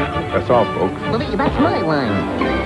That's all, folks. Well, that's my line.